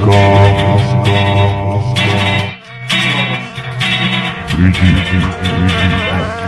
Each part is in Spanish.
go, let's go, let's go. Let's go.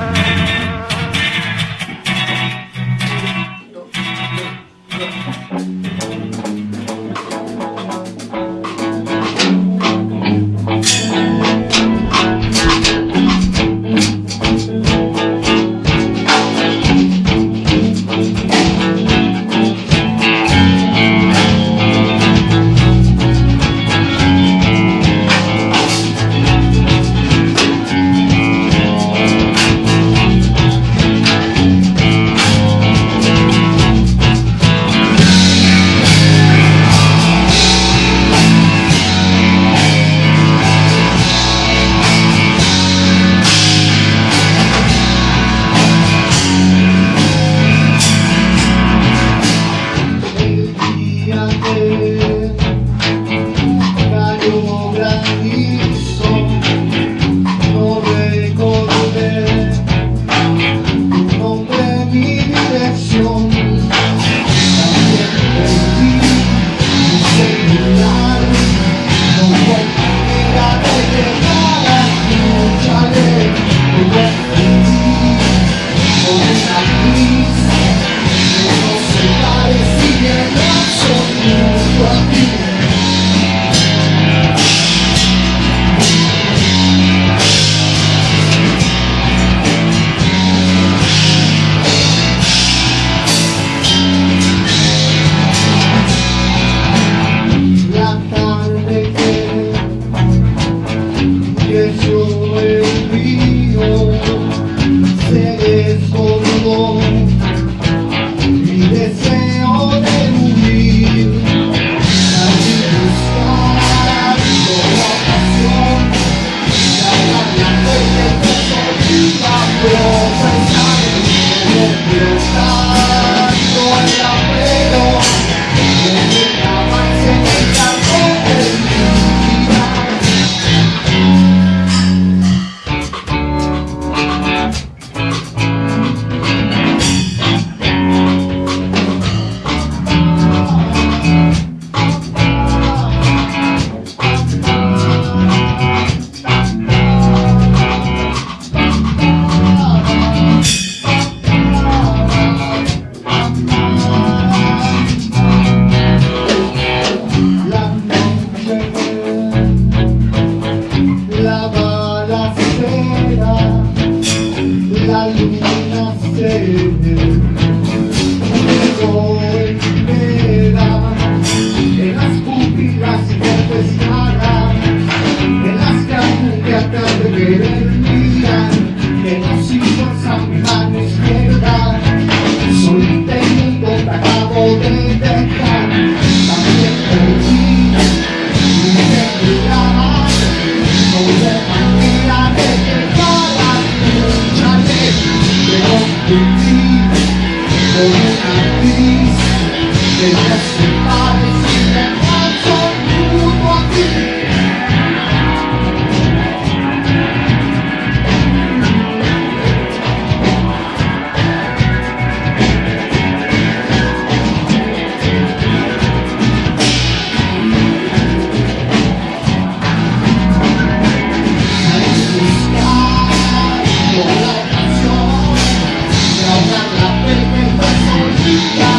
Yeah.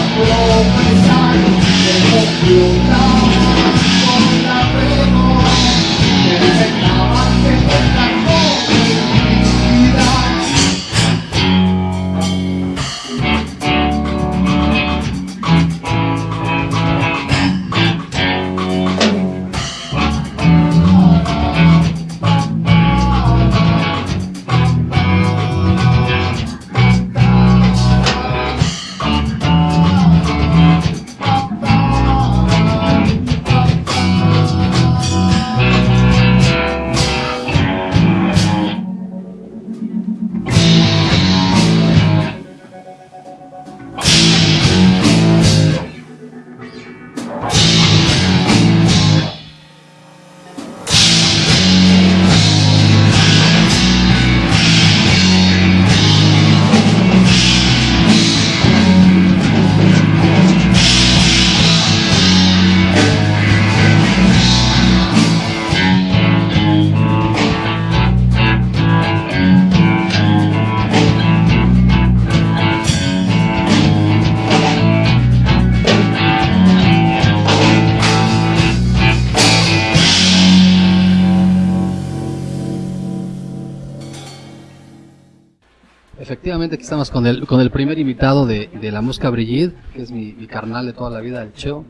Primer invitado de, de la música Brigitte, que es mi, mi carnal de toda la vida, el Cheo.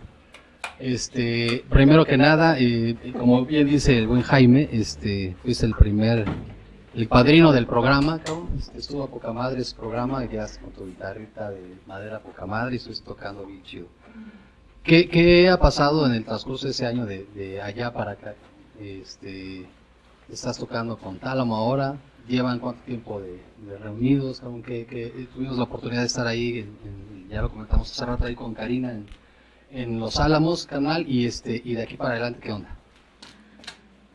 Este, primero que nada, eh, como bien dice el buen Jaime, este, fuiste el primer, el padrino del programa, cabrón. Este, estuvo a poca madre ese programa, ya con tu guitarrita de madera poca madre y estuviste tocando bien chido. ¿Qué, ¿Qué ha pasado en el transcurso de ese año de, de allá para acá? Este, estás tocando con Tálamo ahora, llevan cuánto tiempo de, de reunidos, cabrón? que, que tuvimos la oportunidad de estar ahí, en- en- ya lo comentamos hace rato ahí con Karina en, en Los Álamos, canal, y este, y de aquí para adelante, ¿qué onda?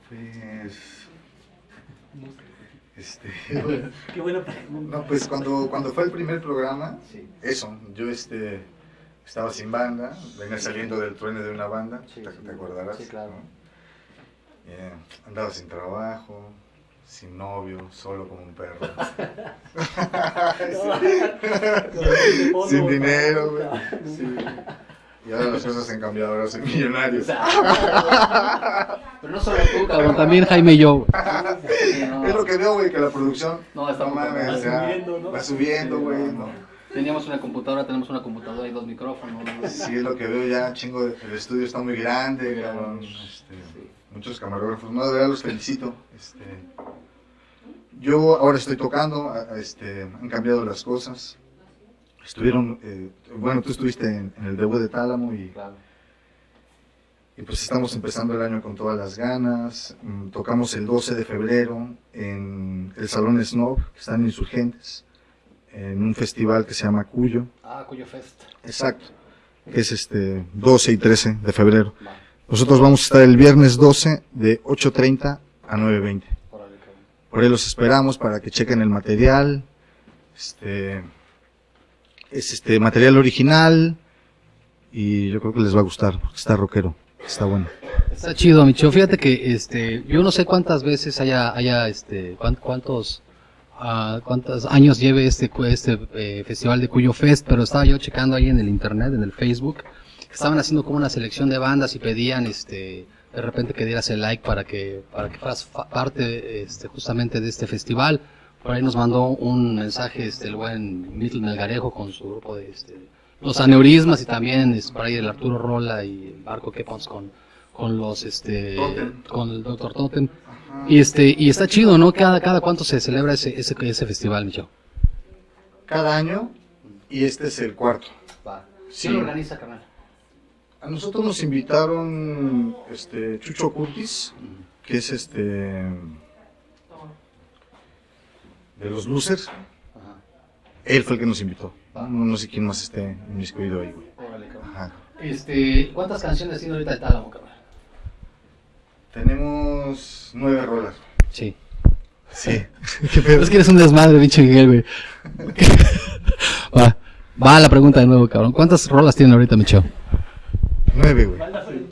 Pues. Este. Qué buena pregunta. No, pues cuando, cuando fue el primer programa, eso, yo este, estaba sin banda, venía saliendo del truene de una banda, Sí, te, sí, te acordarás. sí, claro. ¿no? Eh, andaba sin trabajo, sin novio, solo como un perro. sin dinero, güey. Sí. Y ahora las cosas han cambiado, ahora soy millonario. Pero no solo tú, cabrón, también Jaime y yo. Sí, no. Es lo que veo, güey, que la producción No, está no mames, cabrón. o sea, Va subiendo, ¿no? va subiendo, güey. no. Teníamos una computadora, tenemos una computadora y dos micrófonos. ¿no? Sí, es lo que veo ya, chingo, el estudio está muy grande, Muy grande. cabrón, este, muchos camarógrafos, no, de verdad los felicito. Este, yo ahora estoy tocando, este, han cambiado las cosas. Estuvieron, eh, bueno, tú estuviste en, en el debut de Tálamo y, Claro. y pues estamos empezando el año con todas las ganas. Mm, Tocamos el 12 de febrero en el Salón Snob, que están insurgentes, en un festival que se llama Cuyo. Ah, Cuyo Fest. Exacto. Que es este 12 y 13 de febrero. Nosotros vamos a estar el viernes 12 de 8.30 a 9.20. órale, cabrón. Por ahí los esperamos para que chequen el material. Este es este material original y yo creo que les va a gustar porque está rockero, está bueno. Está chido, Micho. Fíjate que este, yo no sé cuántas veces haya, haya este, cuán- cuántos, ah, cuántos años lleve este, este eh, festival de Cuyo Fest, pero estaba yo checando ahí en el internet, en el Facebook, estaban haciendo como una selección de bandas y pedían, este, de repente que dieras el like para que, para que fueras parte, este, justamente de este festival. Por ahí nos mandó un mensaje, este, el buen Mittel Melgarejo con su grupo de, este, los aneurismas y también, es por ahí el Arturo Rola y el Barco Kepons con, con los este Totem. con el Dr. Totem y este y está chido no cada cada cuánto se celebra ese ese, ese festival Micho Cada año y este es el cuarto. Sí. ¿Quién lo organiza carnal A nosotros nos invitaron este Chucho Curtis, que es este de los Losers. Ajá. Él fue el que nos invitó. No, no sé quién más esté inmiscuido ahí, güey. Cabrón. Ajá. este cuántas canciones tiene ahorita de Tálamo carnal Tenemos nueve rolas. sí Sí. ¿Qué pedo? es que eres un desmadre pinche Miguel güey va va la pregunta de nuevo cabrón cuántas rolas tiene ahorita Micho Nueve, güey.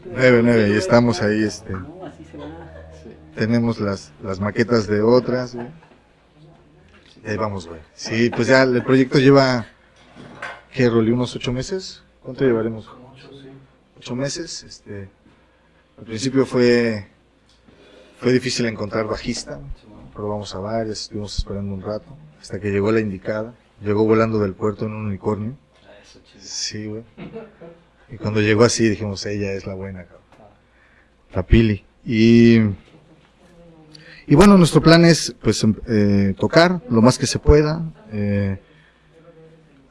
Nueve, nueve. Y estamos ahí, este. Tenemos las, las maquetas de otras, güey. Ahí vamos, güey. Sí, pues ya el proyecto lleva. ¿Qué, Rolly? ¿Unos ocho meses? ¿Cuánto llevaremos? Ocho meses. Este. Al principio fue. Fue difícil encontrar bajista. Probamos a varias, estuvimos esperando un rato. Hasta que llegó la indicada. Llegó volando del puerto en un unicornio. Sí, güey. Y cuando llegó así dijimos, ella es la buena, cabrón. La Pili. Y, y bueno, nuestro plan es pues em- eh, tocar lo más que se pueda. eh,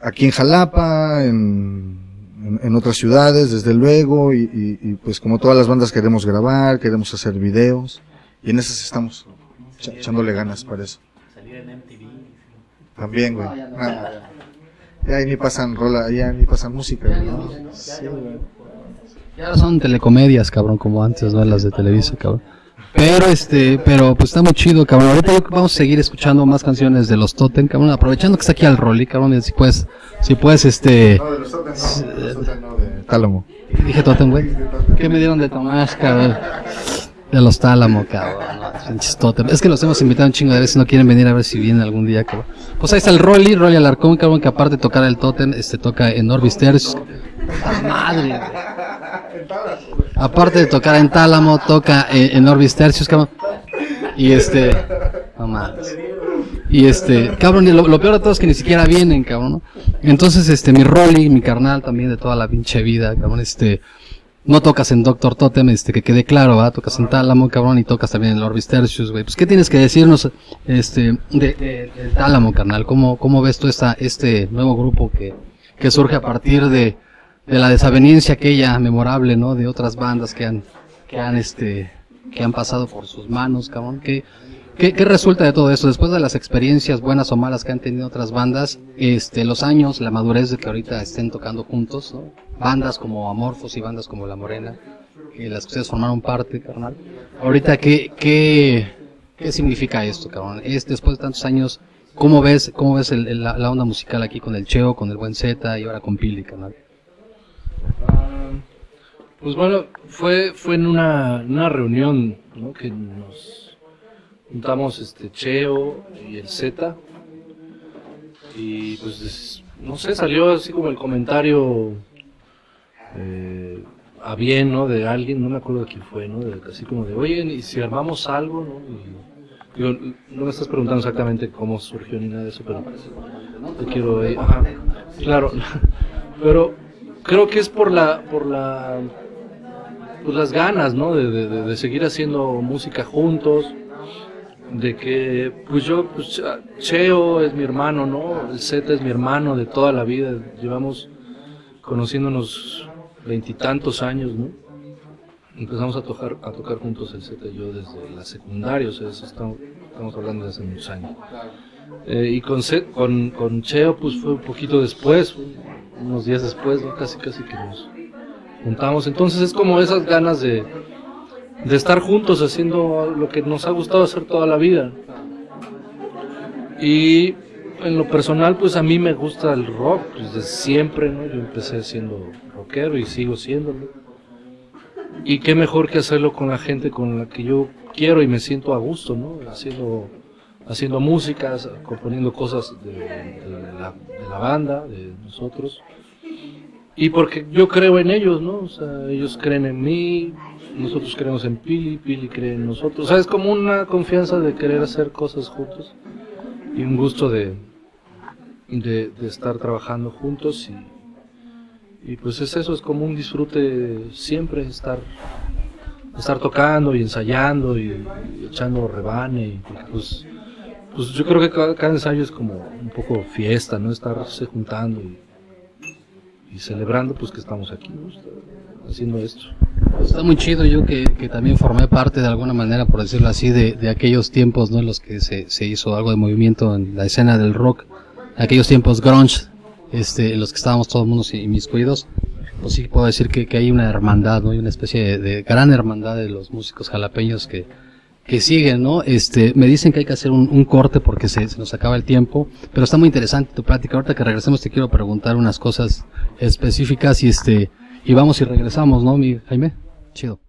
aquí en Jalapa, en, en, en otras ciudades, desde luego. Y, y- y, pues como todas las bandas queremos grabar, queremos hacer videos. Y en esas estamos echándole ganas para eso. Salir en MTV. También, güey. Nada. Ya ahí ni pasan rola, ya ni pasan música, Ya güey, ni ¿no? música, ¿no? Sí, güey. Ya no son telecomedias, cabrón, como antes, ¿no? Las de Televisa, cabrón. Pero este, pero pues está muy chido, cabrón. Ahorita vamos a seguir escuchando más canciones de los Totem, cabrón. Aprovechando que está aquí al Rolly, cabrón. Si puedes, si puedes, este. No, de los Totem no, de los Totem no, de Tálamo. Dije Totem, güey. ¿Qué me dieron de Tomás, cabrón? De los Tálamo, cabrón. no. Es que los hemos invitado un chingo de veces y no quieren venir a ver si vienen algún día, cabrón. Pues ahí está el Rolly, Rolly Alarcón, cabrón, que aparte de tocar el Totem, este toca en Orbis Tertius. ¡Puta madre! Aparte de tocar en Tálamo, toca en, en Orbis Tertius, cabrón. Y este. No mames. Y este, cabrón, lo, lo peor de todo es que ni siquiera vienen, cabrón. Entonces, este, mi Rolly, mi carnal también de toda la pinche vida, cabrón, este, no tocas en Doctor Totem, este, que quede claro, ¿verdad? Tocas en Tálamo, cabrón, y tocas también en Orbis Tertius, güey. Pues, ¿qué tienes que decirnos, este, de, de- del Tálamo, carnal? ¿Cómo, cómo ves tú esta, este nuevo grupo que, que surge a partir de, de la desaveniencia aquella memorable, ¿no? De otras bandas que han, que han, este, que han pasado por sus manos, cabrón. ¿Qué, qué, qué resulta de todo eso? Después de las experiencias buenas o malas que han tenido otras bandas, este, los años, la madurez de que ahorita estén tocando juntos, ¿no? Bandas como Amorfos y bandas como La Morena, que las que ustedes formaron parte, carnal. Ahorita, ¿qué, qué, qué significa esto, cabrón? Es, después de tantos años, ¿cómo ves, cómo ves el- el- la, onda musical aquí con el Cheo, con el Buen Z y ahora con Pili, carnal? Ah, Pues bueno, fue, fue en una, una reunión ¿no? que nos juntamos este Cheo y el Z y pues es- no sé, salió así como el comentario eh, a bien, ¿no? De alguien, no me acuerdo de quién fue, ¿no? Así como de, oye, ¿y si armamos algo, ¿no? Y, no me estás preguntando exactamente cómo surgió ni nada de eso, pero te quiero, eh, ajá, claro, pero creo que es por la, por la, pues las ganas, ¿no? De- de seguir haciendo música juntos, de que, pues yo, pues Cheo es mi hermano, ¿no? El Z es mi hermano de toda la vida, llevamos conociéndonos veintitantos años, ¿no? Empezamos a tocar, a tocar juntos el Z y yo desde la secundaria, o sea, eso estamos, estamos hablando de hace muchos años. Eh, y con, Z- con, con Cheo, pues fue un poquito después, unos días después, ¿no? casi casi que nos juntamos. Entonces es como esas ganas de, de estar juntos haciendo lo que nos ha gustado hacer toda la vida. Y en lo personal, pues a mí me gusta el rock, desde siempre, ¿no? Yo empecé siendo rockero y sigo siéndolo. Y qué mejor que hacerlo con la gente con la que yo quiero y me siento a gusto, ¿no? Haciendo, haciendo músicas, componiendo cosas de, de la, de la banda, de nosotros. Y porque yo creo en ellos, ¿no? O sea, ellos creen en mí, nosotros creemos en Pili, Pili cree en nosotros. O sea, es como una confianza de querer hacer cosas juntos y un gusto de, de, estar trabajando juntos y, y pues es eso, es como un disfrute siempre estar estar tocando y ensayando y, echando rebane y pues, pues yo creo que cada, ensayo es como un poco fiesta, ¿no? Estarse juntando y, y celebrando pues que estamos aquí, ¿no? Haciendo esto. Está muy chido yo que, que también formé parte de alguna manera, por decirlo así, de, de aquellos tiempos ¿no? en los que se, se hizo algo de movimiento en la escena del rock, aquellos tiempos grunge, este, en los que estábamos todos mundo inmiscuidos. Pues sí puedo decir que, que hay una hermandad, ¿no? Hay una especie de, gran hermandad de los músicos jalapeños que, que siguen, ¿no? Este, me dicen que hay que hacer un, un corte porque se, se nos acaba el tiempo, pero está muy interesante tu plática. Ahorita que regresemos te quiero preguntar unas cosas específicas y este, y vamos y regresamos, ¿no, mi Jaime? Chido.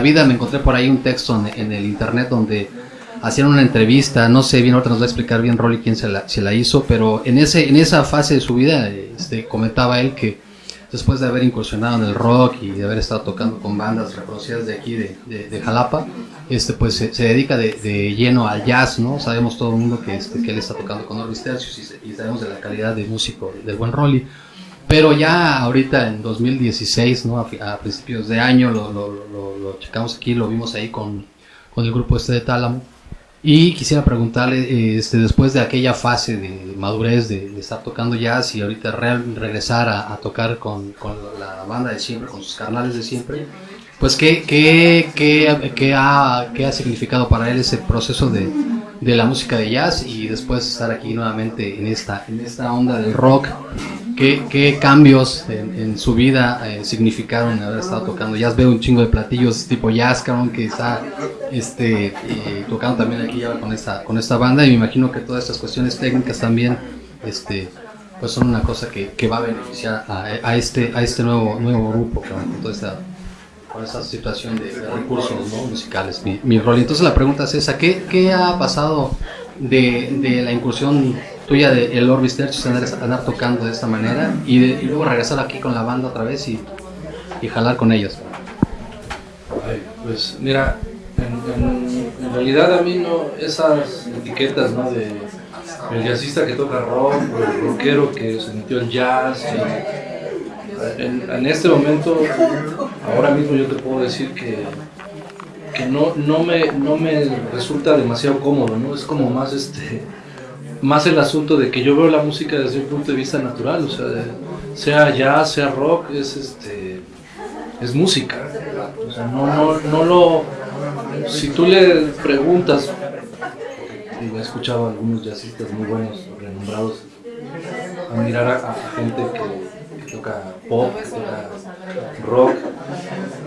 Vida me encontré por ahí un texto en, el internet donde hacían una entrevista. No sé bien, ahorita nos va a explicar bien Rolly quién se la, se la hizo, pero en, ese, en esa fase de su vida este, comentaba él que después de haber incursionado en el rock y de haber estado tocando con bandas reconocidas de aquí, de, Jalapa, este, pues se, dedica de, de lleno al jazz, ¿no? Sabemos todo el mundo que, este, que él está tocando con Orvis Tercios y sabemos de la calidad de músico del buen Rolly. Pero ya ahorita en 2016, ¿no? a, a principios de año, lo, lo, lo, lo checamos aquí, lo vimos ahí con, con el grupo este de Tálamo. Y quisiera preguntarle, este, después de aquella fase de madurez de, de estar tocando jazz y ahorita real- regresar a, a tocar con, con la banda de siempre, con sus carnales de siempre, pues ¿qué, qué, qué, qué ha, qué ha significado para él ese proceso de, de la música de jazz y después estar aquí nuevamente en esta, en esta onda del rock? ¿Qué, qué cambios en, su vida eh, significaron haber estado tocando jazz? Veo un chingo de platillos tipo jazz, cabrón, que está este, eh, tocando también aquí con esta, con esta banda y me imagino que todas estas cuestiones técnicas también este, pues son una cosa que, que va a beneficiar a, a este, a este nuevo, nuevo grupo, cabrón, con toda esta con esta situación de, recursos ¿no? musicales, mi, mi rol. Entonces la pregunta es esa, ¿qué, qué ha pasado de, de la incursión tuya de el Orbis andar, andar tocando de esta manera y, luego regresar aquí con la banda otra vez y, y jalar con ellos? Ay, pues mira, en, realidad a mí no, esas etiquetas, ¿no? De el jazzista que toca rock, el rockero que se metió en jazz. en este momento, ahora mismo yo te puedo decir que, que no, no, me, no me resulta demasiado cómodo, ¿no? Es como más este más el asunto de que yo veo la música desde un punto de vista natural, o sea, sea jazz, sea rock, es este es música. O sea, no, no, no lo. Si tú le preguntas, digo, he escuchado a algunos jazzistas muy buenos, renombrados, admirar a, a gente que toca pop, toca rock,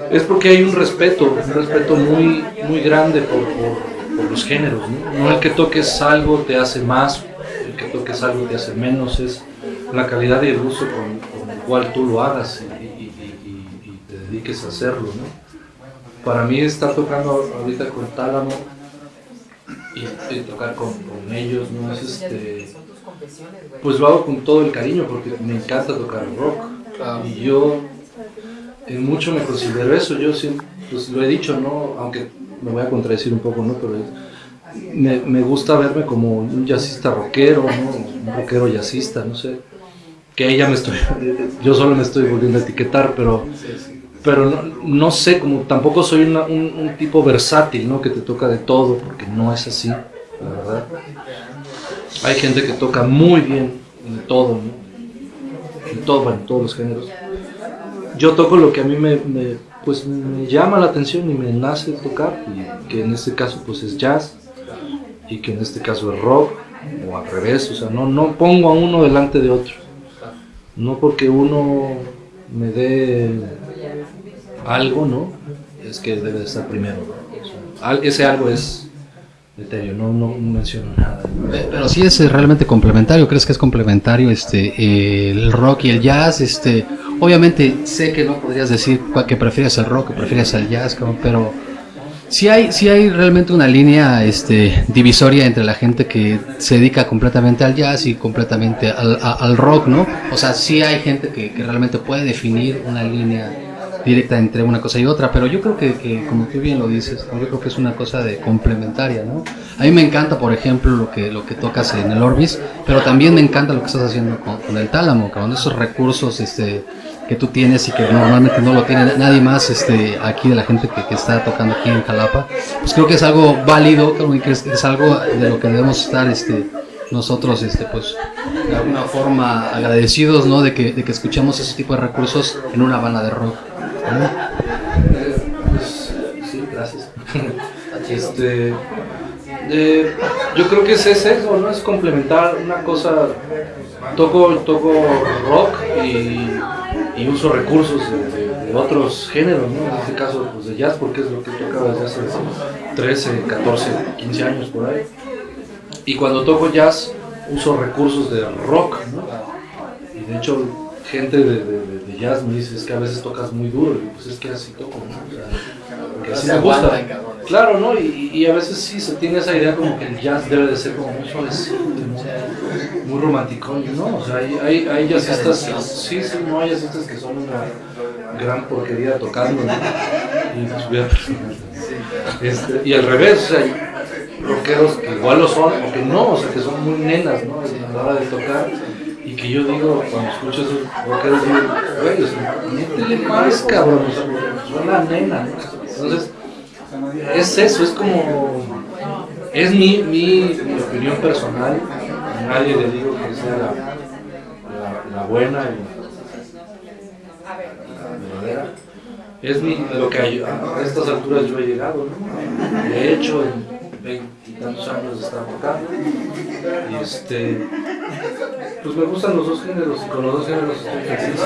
es porque hay un respeto, un respeto muy, muy grande por, por- por los géneros. ¿no? No el que toques algo te hace más, el que toques algo te hace menos, es la calidad y el uso con, con el cual tú lo hagas y, y- y- y- y te dediques a hacerlo. ¿no? Para mí estar tocando ahorita con Tálamo y, y tocar con, con ellos, ¿no? Es este, pues lo hago con todo el cariño porque me encanta tocar rock. Y yo en mucho me considero eso, yo siempre, pues lo he dicho, ¿no? Aunque me voy a contradecir un poco, ¿no? Pero es- me, me gusta verme como un jazzista rockero, ¿no? Un rockero jazzista, no sé. Que ahí ya me estoy, yo solo me estoy volviendo a etiquetar, pero, pero no, no sé, como tampoco soy una- un, un tipo versátil, ¿no? Que te toca de todo, porque no es así, la verdad. Hay gente que toca muy bien en todo, ¿no? En todo, en todos los géneros yo toco lo que a mí me, me, pues me llama la atención y me nace tocar, y que en este caso pues es jazz, y que en este caso es rock, o al revés, o sea, no, no pongo a uno delante de otro. No porque uno me dé algo, ¿no? Es que debe de estar primero. O ese algo es no, no menciono nada. Pe- Pero sí es eh, realmente complementario, ¿crees que es complementario este el rock y el jazz? Este, obviamente sé que no podrías decir que prefieres el rock, que prefieres el jazz, pero Sí hay, sí hay realmente una línea este, divisoria entre la gente que se dedica completamente al jazz y completamente al rock, ¿no? O sea, sí hay gente que, que realmente puede definir una línea directa entre una cosa y otra, pero yo creo que, que, como tú bien lo dices, yo creo que es una cosa de complementaria, ¿no? A mí me encanta, por ejemplo, lo que, lo que tocas en el Orbis, pero también me encanta lo que estás haciendo con, con el Tálamo, con esos recursos, este que tú tienes y que normalmente no lo tiene nadie más este aquí de la gente que, que está tocando aquí en Jalapa pues creo que es algo válido creo que es, es algo de lo que debemos estar este nosotros este pues de alguna forma agradecidos no de que, de que escuchemos ese tipo de recursos en una banda de rock. Pues, sí, gracias. Este, eh, yo creo que es eso, ¿no? Es complementar una cosa. Toco, toco rock y, uso recursos de otros géneros, ¿no? En este caso, pues de jazz, porque es lo que tocaba desde hace 13, 14, 15 años por ahí. Y cuando toco jazz, uso recursos de rock, ¿no? Y de hecho, gente de, de- de- jazz me dice, es que a veces tocas muy duro, y pues es que así toco, ¿no? O sea, porque así me gusta. Claro, ¿no? Y, y a veces sí se tiene esa idea como que el jazz debe de ser como muy suavecito, muy, muy romántico, ¿no? O sea, hay, hay, hay jazzistas, sí, sí, no hay jazzistas que son una gran porquería tocando, ¿no? Y, pues, este, y al revés, o sea, hay rockeros que igual lo son o que no, o sea, que son muy nenas, ¿no? A la hora de tocar. Y que yo digo, cuando escucho esos rockeros, digo, güey, métele más, cabrón, suena nena. Entonces, es eso, es como. Es mi, mi, opinión personal. A nadie le digo que sea la, la, buena y la verdadera. Es mi, lo que a, a estas alturas yo he llegado, ¿no? De hecho, en veintitantos años de estar tocando. Y este. Pues me gustan los dos géneros y con los dos géneros estoy feliz.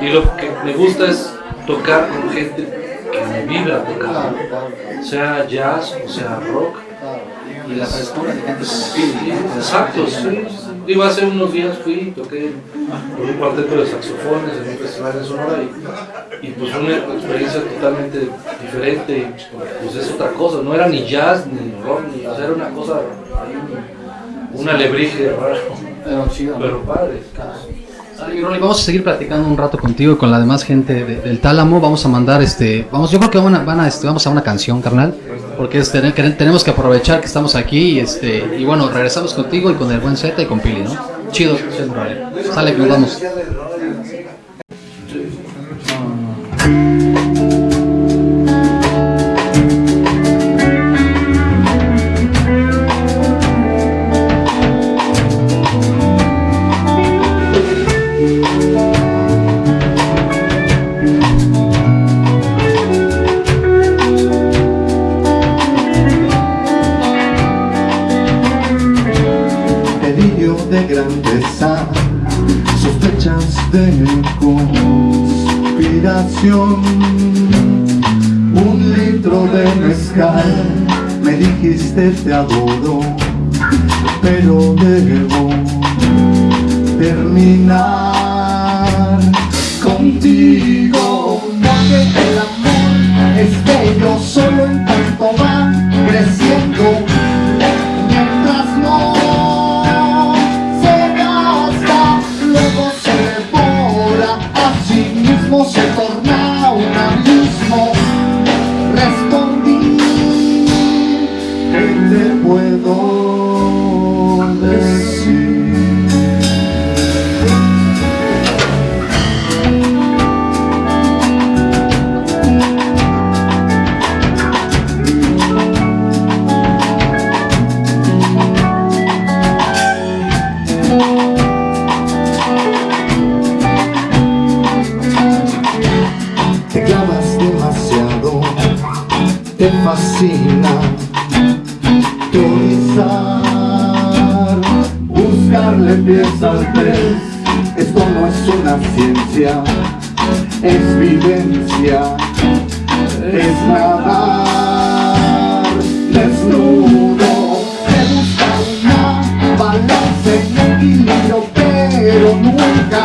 Y lo que me gusta es tocar con gente que me vibra tocar, sea jazz o sea rock. y la frescura de gente exacto, sí. Digo, hace unos días fui y toqué con un cuarteto de saxofones en un festival de Sonora y, y pues una experiencia totalmente diferente y pues es otra cosa, no era ni jazz ni rock, ni, o sea, era una cosa, un alebrije raro, pero chido ¿no? pero padre. Sale, Rolly, vamos a seguir platicando un rato contigo y con la demás gente de- del Tálamo. Vamos a mandar este, vamos, yo creo que van a, van a, este, vamos a una canción, carnal, porque este, que tenemos que aprovechar que estamos aquí y este, y bueno, regresamos contigo y con el buen Z y con Pili, ¿no? Chido, chido, Rolly. Sale, nos vamos. Dijiste te adoro, pero debo terminar contigo. Esto no es una ciencia, es vivencia, es nadar desnudo. Te busca una balanza en equilibrio, pero nunca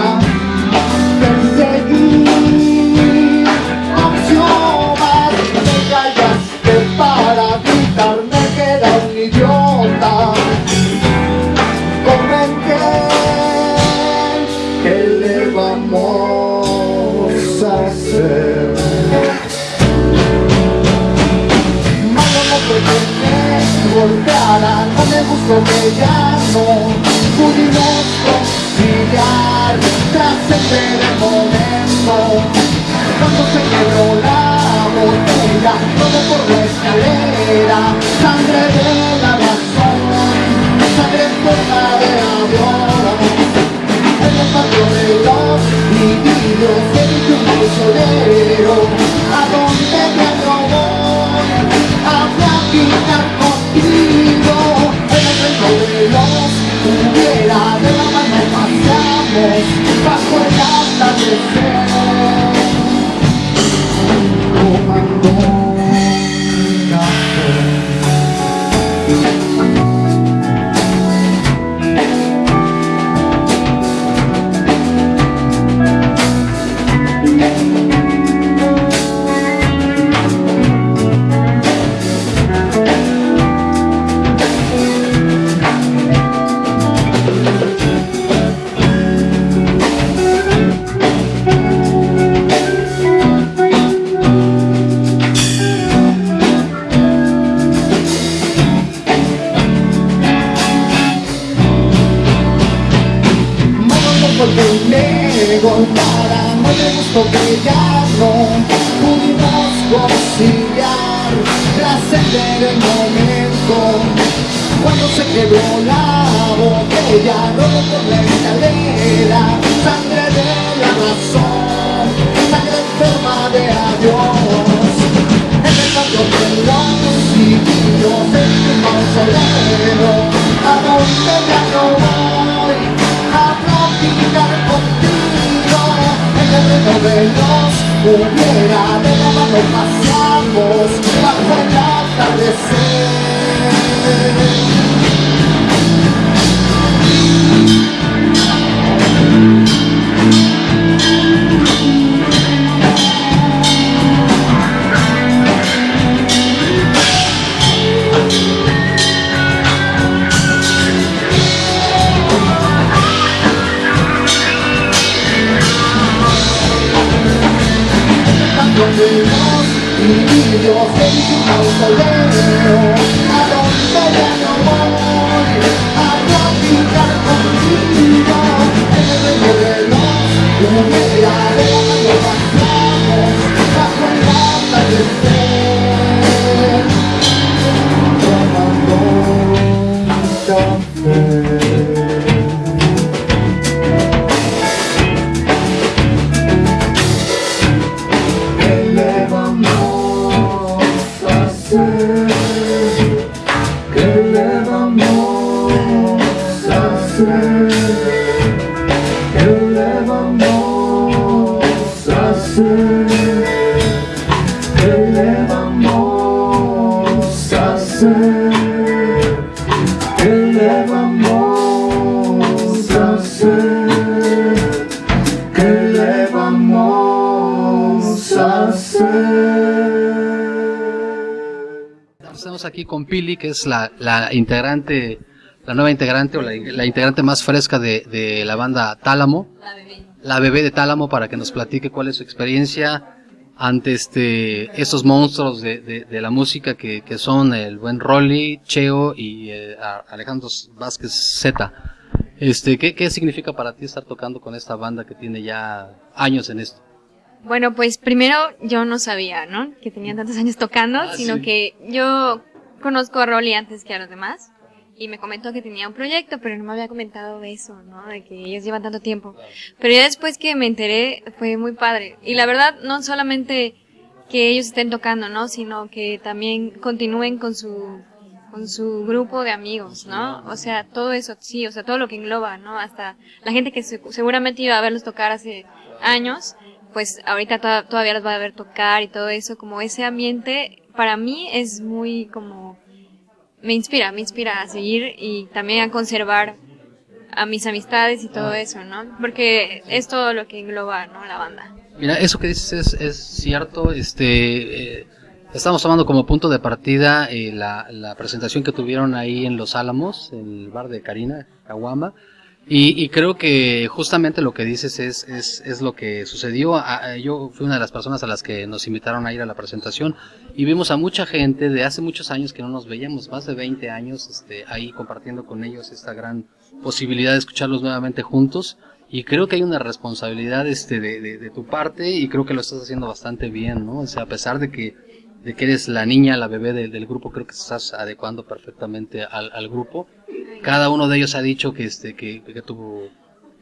que ya no pudimos conciliar trascender el momento cuando se quebró la botella todo por la escalera sangre de la razón sangre en forma de avión en el patio de los niños se dice un mausoleo a donde me voy a platicar atardecer Porque nego para no le gustó que ya no pudimos conciliar trascender el momento. Cuando se quebró la botella robo por la escalera sangre de la razón sangre enferma de adiós. En el patio de los sitios en un mausoleo a reino de los hubiera de la mano paseamos bajo el atardecer niños en su mausoleo a donde ya no voy a platicar contigo en el reino de los hubiera de la mano pasamos bajo el atardecer aquí con Pili, que es la, la integrante, la nueva integrante o la, la integrante más fresca de, de la banda Tálamo. La bebé. de Tálamo para que nos platique cuál es su experiencia ante este, estos monstruos de, de, de la música que, que son el buen Rolly, Cheo y eh, Alejandro Vázquez Z. Este, ¿qué, ¿Qué significa para ti estar tocando con esta banda que tiene ya años en esto? Bueno, pues primero yo no sabía, ¿no? Que tenían tantos años tocando, Ah, sino sí. que yo conozco a Rolly antes que a los demás y me comentó que tenía un proyecto, pero no me había comentado eso, ¿no? De que ellos llevan tanto tiempo. Pero ya después que me enteré fue muy padre. Y la verdad, no solamente que ellos estén tocando, ¿no? Sino que también continúen con su con su grupo de amigos, ¿no? O sea, todo eso, sí, o sea, todo lo que engloba, ¿no? Hasta la gente que se- seguramente iba a verlos tocar hace años, pues ahorita to- todavía los va a ver tocar y todo eso, como ese ambiente, para mí es muy como, me inspira, me inspira a seguir y también a conservar a mis amistades y todo eso, ¿no? Porque es todo lo que engloba, ¿no? La banda. Mira, eso que dices es, es cierto. Este, eh, estamos tomando como punto de partida eh, la, la presentación que tuvieron ahí en Los Álamos, el bar de Karina, Caguama. Y, y creo que justamente lo que dices es, es, es lo que sucedió. Yo fui una de las personas a las que nos invitaron a ir a la presentación y vimos a mucha gente de hace muchos años que no nos veíamos, más de 20 años, este, ahí compartiendo con ellos esta gran posibilidad de escucharlos nuevamente juntos. Y creo que hay una responsabilidad este, de, de, de tu parte y creo que lo estás haciendo bastante bien, ¿no? O sea, a pesar de que, de que eres la niña, la bebé del, del grupo, creo que estás adecuando perfectamente al, al grupo. Cada uno de ellos ha dicho que, este, que, que tu,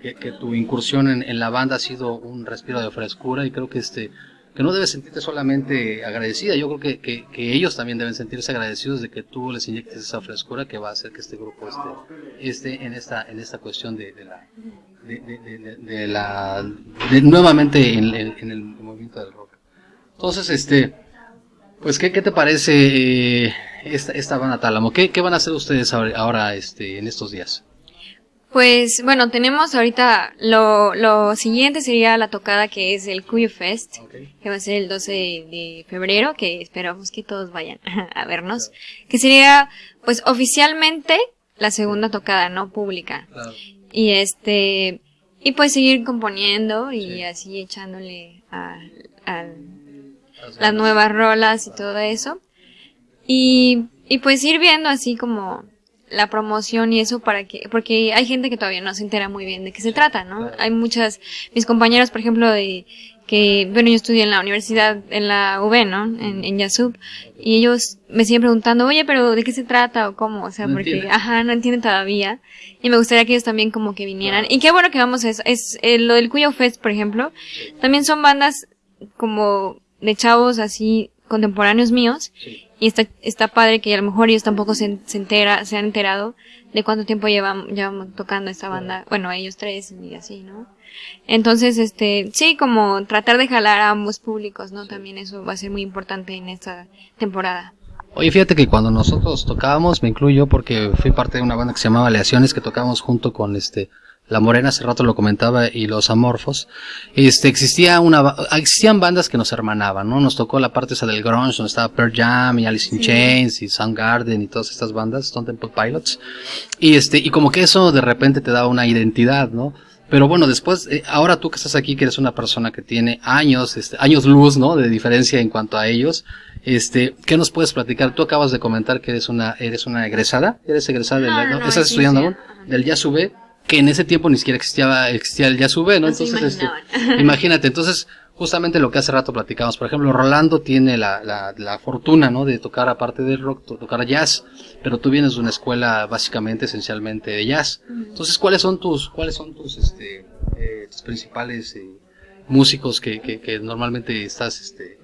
que, tu incursión en, en la banda ha sido un respiro de frescura y creo que este, que no debes sentirte solamente agradecida, yo creo que, que, ellos también deben sentirse agradecidos de que tú les inyectes esa frescura que va a hacer que este grupo esté, esté en esta, en esta cuestión de, de la, de, de, de- de- de la, de nuevamente en, en- en el movimiento del rock. Entonces, este, pues, ¿qué, qué te parece eh, esta, esta banda Tálamo? ¿Qué, ¿Qué van a hacer ustedes ahora, ahora, este, en estos días? Pues bueno, tenemos ahorita lo, lo siguiente sería la tocada que es el Cuyo Fest, que va a ser el 12 de febrero, que esperamos que todos vayan a vernos, que sería pues oficialmente la segunda tocada, no pública. Y este, y pues seguir componiendo y así echándole a, a las nuevas rolas y todo eso. Y, y pues ir viendo así como la promoción y eso para que, porque hay gente que todavía no se entera muy bien de qué se trata, ¿no? Hay muchas, mis compañeros, por ejemplo, de, que, bueno, yo estudié en la universidad, en la UB, ¿no? En, en Yasub, y ellos me siguen preguntando, oye, pero ¿de qué se trata o cómo? O sea, No porque, ajá, no entienden todavía, y me gustaría que ellos también como que vinieran. Y qué bueno que vamos a eso, es, eh, lo del Cuyo Fest, por ejemplo, también son bandas como de chavos así contemporáneos míos, y está, está padre que a lo mejor ellos tampoco se, se entera, se han enterado de cuánto tiempo llevan, llevamos tocando esta banda. Bueno, ellos tres y así, ¿no? Entonces, este, sí, como tratar de jalar a ambos públicos, ¿no? También eso va a ser muy importante en esta temporada. Oye, fíjate que cuando nosotros tocábamos, me incluyo porque fui parte de una banda que se llamaba Aleaciones, que tocábamos junto con este La Morena, hace rato lo comentaba, y Los Amorfos. Este, existía una, existían bandas que nos hermanaban, ¿no? Nos tocó la parte esa del grunge, donde estaba Pearl Jam y Alice in Chains y Soundgarden y todas estas bandas, Stone Temple Pilots. Y este, y como que eso de repente te daba una identidad, ¿no? Pero bueno, después, eh, ahora tú que estás aquí, que eres una persona que tiene años, este, años luz, ¿no? De diferencia en cuanto a ellos, este, ¿qué nos puedes platicar? Tú acabas de comentar que eres una, eres una egresada, eres egresada del, No, ¿no? ¿Estás estudiando sí, aún? ajá. Del que en ese tiempo ni siquiera existía, existía el Yasube, ¿no? No Entonces, este, imagínate, entonces, justamente lo que hace rato platicamos, por ejemplo, Rolando tiene la, la, la fortuna, ¿no? De tocar aparte del rock, to- tocar jazz, pero tú vienes de una escuela básicamente, esencialmente de jazz. Entonces, ¿cuáles son tus, cuáles son tus, este, eh, tus principales eh, músicos que, que, que normalmente estás, este,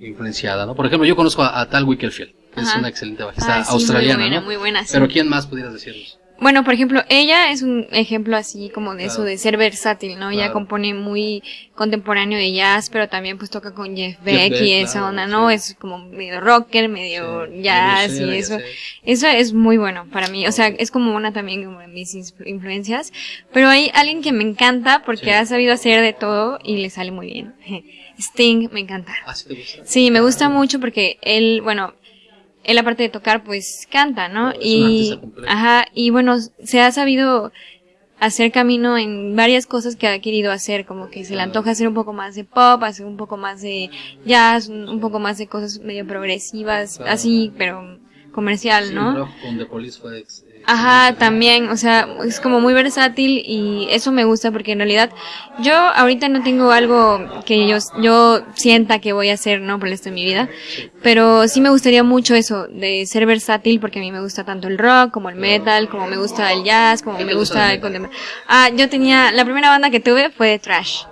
influenciada, ¿no? Por ejemplo, yo conozco a, a Tal Wickelfield, que es una excelente bajista Ay, sí, australiana, muy buena, ¿no? muy buena, sí. Pero ¿quién más pudieras decirnos? Bueno, por ejemplo, ella es un ejemplo así como de eso, de ser versátil, ¿no? Ella compone muy contemporáneo de jazz, pero también pues toca con Jeff Jeff Beck y esa claro, onda, ¿no? sí. Es como medio rocker, medio Sí, jazz y eso. Eso es muy bueno para mí, o sea, es como una también como de mis influencias, pero hay alguien que me encanta porque ha sabido hacer de todo y le sale muy bien. Sting me encanta. ¿Ah, sí te gusta? Sí, me gusta mucho porque él, bueno, él aparte de tocar, pues canta, ¿no? Y, ajá, y bueno, se ha sabido hacer camino en varias cosas que ha querido hacer, como que se le antoja hacer un poco más de pop, hacer un poco más de jazz, un, poco más de cosas medio progresivas, Claro. así, pero comercial, Sí, ¿no? Rock con The Police fue ex- Ajá, también, o sea, es como muy versátil y eso me gusta porque en realidad yo ahorita no tengo algo que yo, yo sienta que voy a hacer, ¿no? Por el resto de mi vida, pero sí me gustaría mucho eso, de ser versátil porque a mí me gusta tanto el rock como el metal, como me gusta el jazz, como ¿Qué me gusta el contemporáneo. Ah, yo tenía, la primera banda que tuve fue de Trash.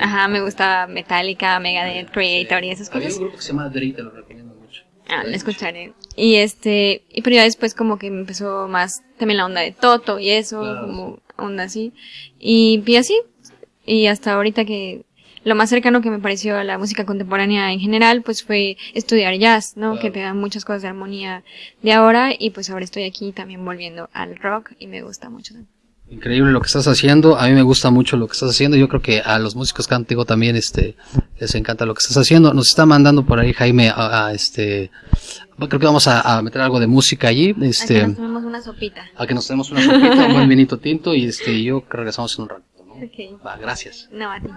Ajá, me gusta Metallica, Megadeth, Creator y esas cosas. un grupo que se llama Dre, te lo recomiendo mucho. Ah, lo escucharé. Y este, y pero ya después como que me empezó más también la onda de Toto y eso, Claro, como onda así. Y, y así, y hasta ahorita que lo más cercano que me pareció a la música contemporánea en general, pues fue estudiar jazz, ¿no? Claro. Que te da muchas cosas de armonía de ahora y pues ahora estoy aquí también volviendo al rock y me gusta mucho. Increíble lo que estás haciendo. A mí me gusta mucho lo que estás haciendo. Yo creo que a los músicos contigo también, este, les encanta lo que estás haciendo. Nos está mandando por ahí Jaime a, a, este, creo que vamos a, a meter algo de música allí. Este, Aquí nos tomamos una sopita. a que nos demos una sopita, un buen vinito tinto y este, yo creo que regresamos en un ratito, ¿no? Va, gracias. No, a ti.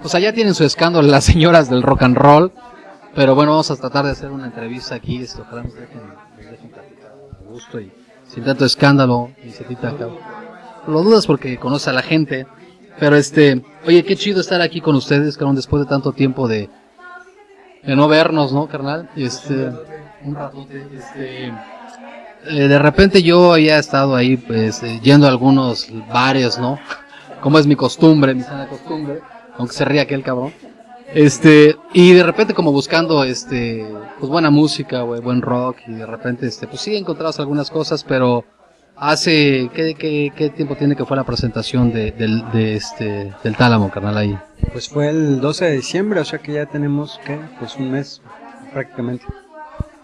Pues allá tienen su escándalo las señoras del rock and roll. Pero bueno, vamos a tratar de hacer una entrevista aquí. Esto, ojalá nos dejen, nos dejen platicar a gusto y sin tanto escándalo. Quita acá. Lo dudas porque conoce a la gente. Pero este, oye, qué chido estar aquí con ustedes, cabrón, después de tanto tiempo de, de no vernos, ¿no, carnal? Este, un ratote, este, eh, de repente yo había estado ahí, pues, eh, yendo a algunos bares, ¿no? Como es mi costumbre, mi sana costumbre, aunque se ría aquel cabrón. Este, y de repente como buscando, este, pues buena música, güey, buen rock, y de repente, este, pues sí encontrabas algunas cosas, pero hace, ¿qué, qué, qué tiempo tiene que fue la presentación de, del, de este, del Tálamo, carnal, ahí? Pues fue el 12 de diciembre, o sea que ya tenemos, ¿qué? Pues un mes prácticamente.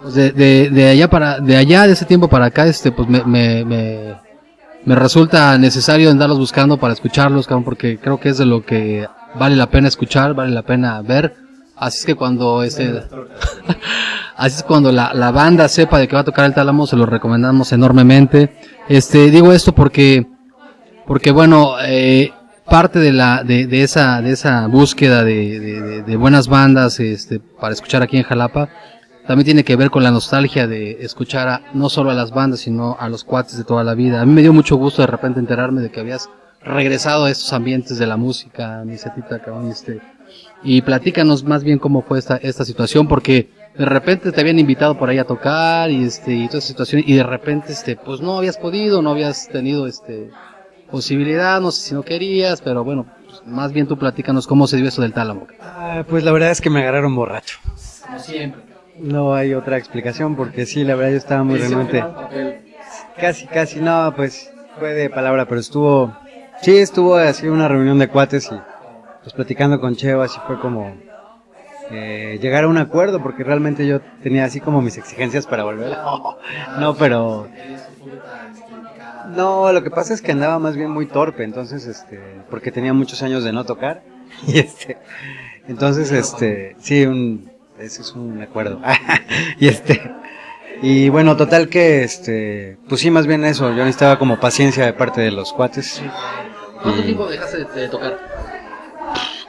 Pues de, de, de allá para, de allá, de ese tiempo para acá, este, pues me, me, me, me resulta necesario andarlos buscando para escucharlos, cabrón, porque creo que es de lo que vale la pena escuchar, vale la pena ver. Así es que cuando este, así es cuando la, la banda sepa de que va a tocar el tálamo, se lo recomendamos enormemente. Este, digo esto porque, porque bueno, eh, parte de la, de, de esa, de esa búsqueda de, de, de- buenas bandas, este, para escuchar aquí en Jalapa, también tiene que ver con la nostalgia de escuchar no solo a las bandas, sino a los cuates de toda la vida. A mí me dio mucho gusto de repente enterarme de que habías regresado a estos ambientes de la música, mi setita, cabrón, este, y platícanos más bien cómo fue esta, esta situación, porque de repente te habían invitado por ahí a tocar y este, y toda esa situación, y de repente, este, pues no habías podido, no habías tenido, este, posibilidad, no sé si no querías, pero bueno, pues, más bien tú platícanos cómo se dio eso del tálamo. Ah, pues la verdad es que me agarraron borracho. Como siempre. No hay otra explicación porque sí, la verdad yo estaba muy renuente. Casi, casi, no, pues fue de palabra, pero estuvo, sí, estuvo así una reunión de cuates y pues platicando con Cheo, así fue como eh, llegar a un acuerdo porque realmente yo tenía así como mis exigencias para volver. No, pero... No, lo que pasa es que andaba más bien muy torpe, entonces, este, porque tenía muchos años de no tocar y este, entonces, este, sí, un, ese es un acuerdo. y este, y bueno, total que, este, pues sí, más bien eso, yo necesitaba como paciencia de parte de los cuates. ¿Cuánto tiempo dejaste de, de tocar?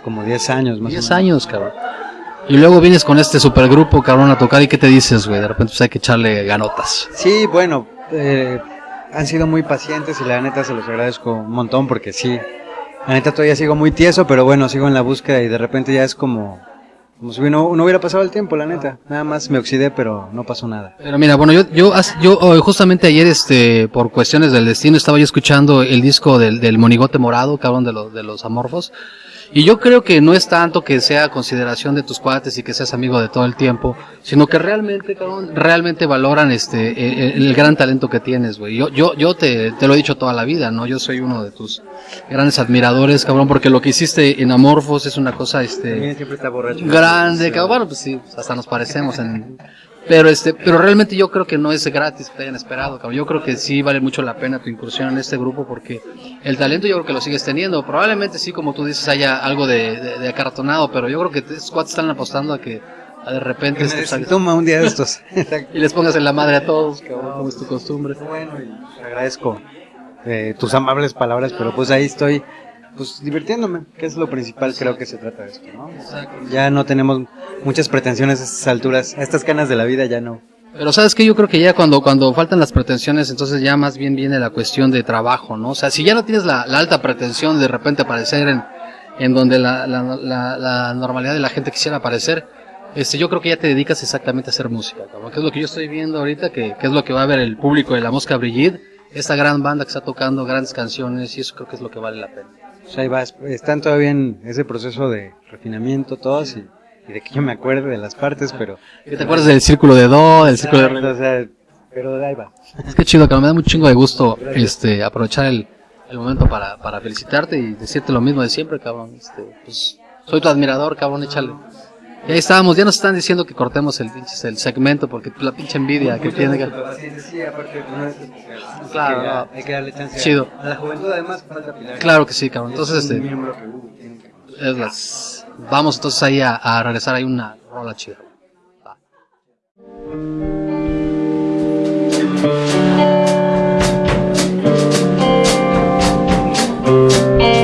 como 10 años más 10 o menos. años, cabrón. Y luego vienes con este supergrupo, cabrón, a tocar y ¿qué te dices, güey? De repente pues hay que echarle ganotas. Sí, bueno, eh, han sido muy pacientes y la neta se los agradezco un montón porque sí, la neta todavía sigo muy tieso, pero bueno, sigo en la búsqueda y de repente ya es como, no, no hubiera pasado el tiempo, la neta. Nada más me oxidé, pero no pasó nada. Pero mira, bueno, yo, yo, yo oh, justamente ayer, este, por cuestiones del destino, estaba yo escuchando el disco del, del Monigote Morado, cabrón, de los, de los amorfos. Y yo creo que no es tanto que sea consideración de tus cuates y que seas amigo de todo el tiempo, sino que realmente, cabrón, realmente valoran este, el, el gran talento que tienes, güey. Yo, yo, yo te, te lo he dicho toda la vida, ¿no? Yo soy uno de tus grandes admiradores, cabrón, porque lo que hiciste en Amorfos es una cosa, este, También siempre está borracho. grande, cabrón. Bueno, pues sí, hasta nos parecemos en... Pero este, pero realmente yo creo que no es gratis que te hayan esperado, cabrón. Yo creo que sí vale mucho la pena tu incursión en este grupo porque el talento yo creo que lo sigues teniendo. Probablemente sí, como tú dices, haya algo de, de, de acartonado, pero yo creo que estos cuates están apostando a que a de repente Se salgas- toma un día de estos. Y les pongas en la madre a todos, cabrón, como es tu costumbre. Bueno, y te agradezco eh, tus amables palabras, pero pues ahí estoy, pues divirtiéndome, que es lo principal, creo que se trata de esto, ¿no? Ya no tenemos muchas pretensiones a estas alturas, a estas canas de la vida ya no. Pero sabes que yo creo que ya cuando, cuando faltan las pretensiones, entonces ya más bien viene la cuestión de trabajo, ¿no? O sea, si ya no tienes la, la alta pretensión de repente aparecer en, en donde la, la, la, la normalidad de la gente quisiera aparecer, este, yo creo que ya te dedicas exactamente a hacer música, cabrón, que es lo que yo estoy viendo ahorita, que, que es lo que va a ver el público de La Mosca Brigitte, esta gran banda que está tocando grandes canciones, y eso creo que es lo que vale la pena. O sea, ahí vas, están todavía en ese proceso de refinamiento todos y, y de que yo me acuerde de las partes, pero... ¿Qué te acuerdas del círculo de Do, del círculo de Re? O sea, pero ahí va. Es que chido, cabrón, me da un chingo de gusto este, aprovechar el, el momento para, para felicitarte y decirte lo mismo de siempre, cabrón. Este, pues, soy tu admirador, cabrón, échale. Y ahí estábamos, ya nos están diciendo que cortemos el pinche el segmento porque la pinche envidia que tiene pues, que. Sí, aparte, claro, no, hay que darle chance. Chido. A la juventud además falta pilar. Claro que sí, cabrón. Entonces, este. Uh, es las... Vamos entonces ahí a, a regresar ahí una rola chida. Va. Eh,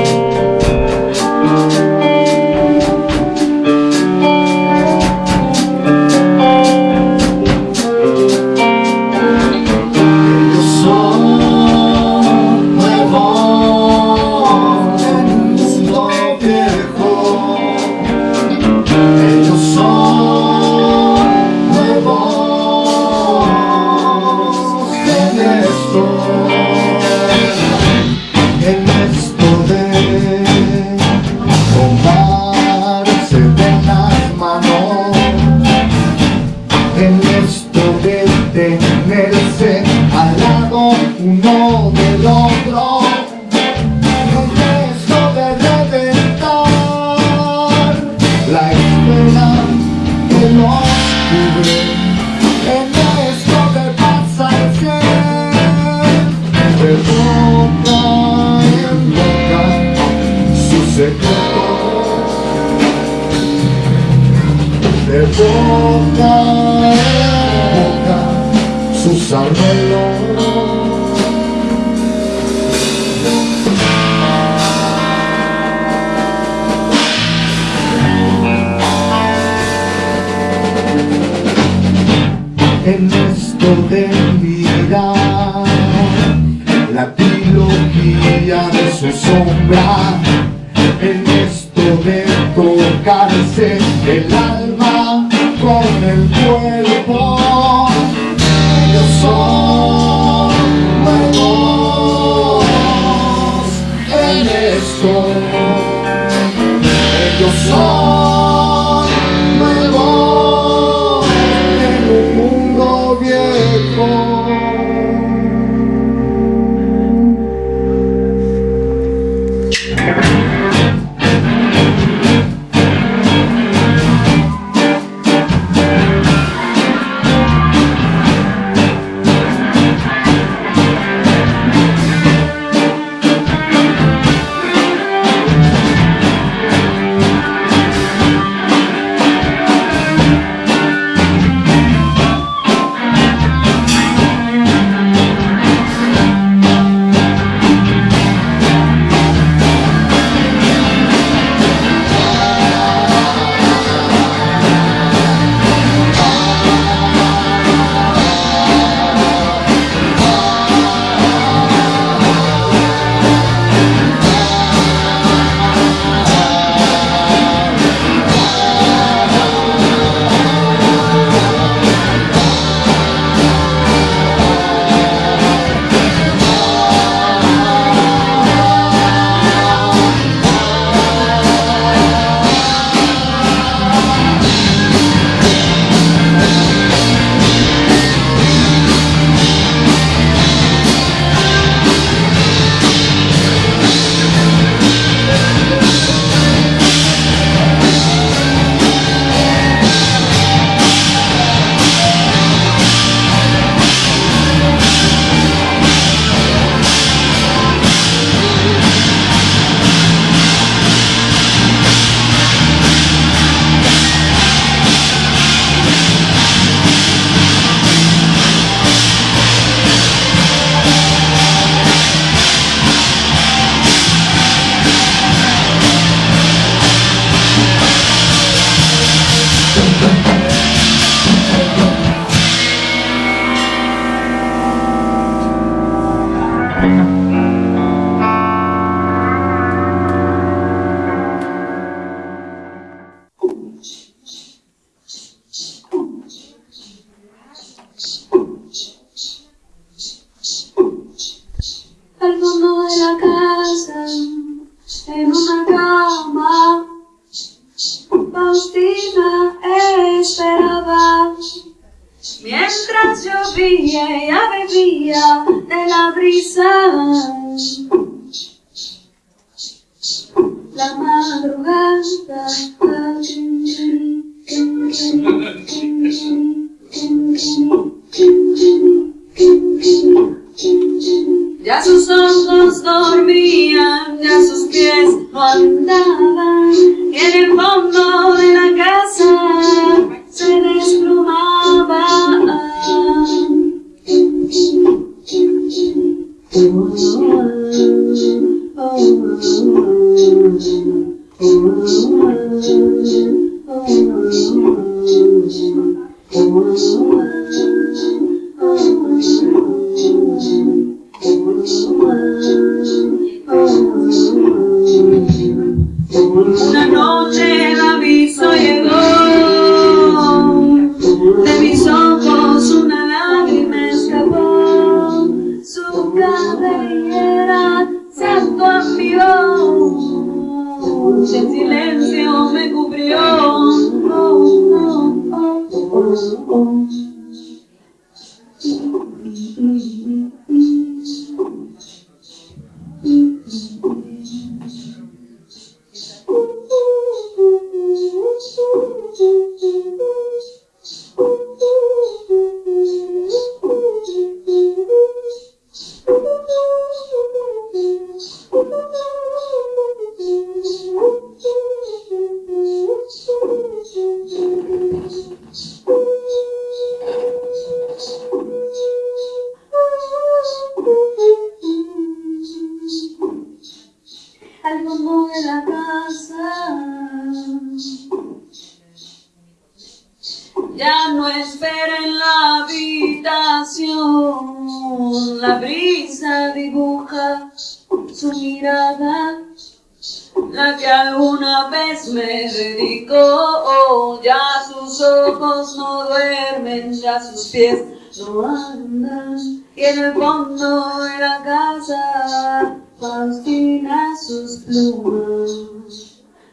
Ya sus ojos no duermen, ya sus pies no andan, y en el fondo de la casa Faustina sus plumas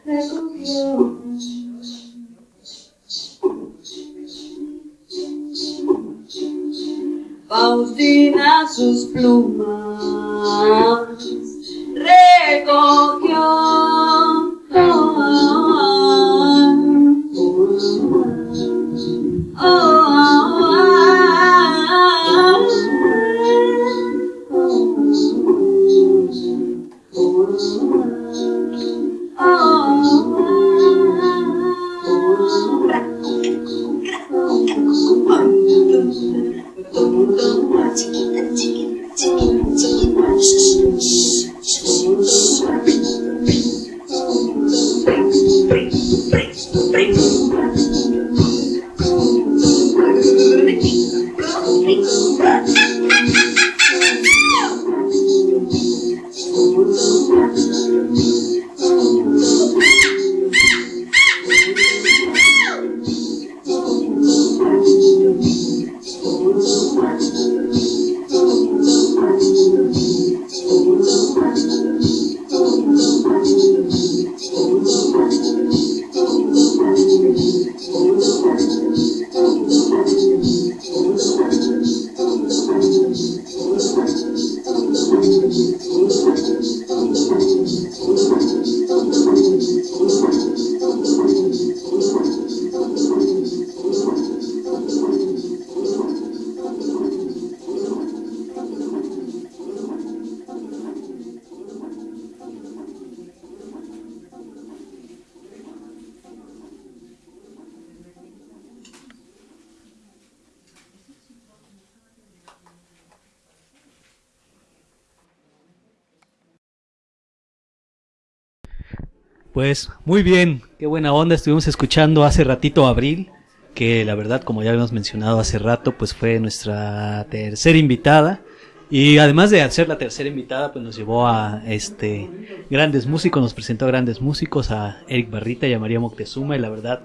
recogió. Faustina sus plumas recogió. Oh. Pues muy bien, qué buena onda. Estuvimos escuchando hace ratito Abril, que la verdad, como ya habíamos mencionado hace rato, pues fue nuestra tercera invitada. Y además de ser la tercera invitada, pues nos llevó a este grandes músicos, nos presentó a grandes músicos, a Eric Barrita y a María Moctezuma, y la verdad,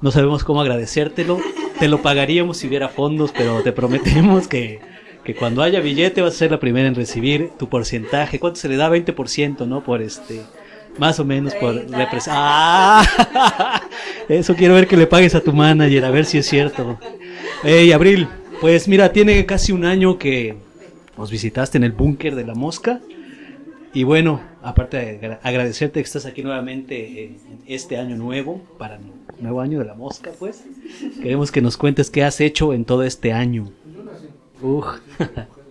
no sabemos cómo agradecértelo. Te lo pagaríamos si hubiera fondos, pero te prometemos que, que cuando haya billete vas a ser la primera en recibir tu porcentaje. ¿Cuánto se le da? 20%, ¿no? Por este más o menos por representar. ¡Ah! Eso quiero ver que le pagues a tu manager, a ver si es cierto. Hey, Abril, pues mira, tiene casi un año que nos visitaste en el búnker de la mosca. Y bueno, aparte de agra- agradecerte que estás aquí nuevamente en este año nuevo, para el nuevo año de la mosca, pues. Queremos que nos cuentes qué has hecho en todo este año. Uf.